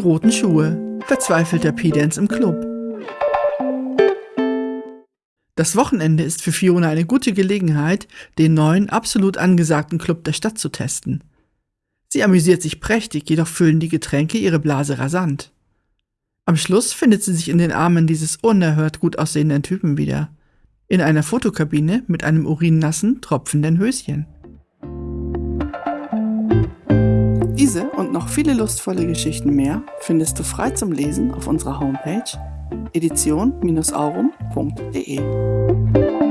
roten Schuhe. Verzweifelt der P-Dance im Club. Das Wochenende ist für Fiona eine gute Gelegenheit, den neuen, absolut angesagten Club der Stadt zu testen. Sie amüsiert sich prächtig, jedoch füllen die Getränke ihre Blase rasant. Am Schluss findet sie sich in den Armen dieses unerhört gut aussehenden Typen wieder. In einer Fotokabine mit einem urinnassen, tropfenden Höschen. Diese und noch viele lustvolle Geschichten mehr findest du frei zum Lesen auf unserer Homepage edition-aurum.de.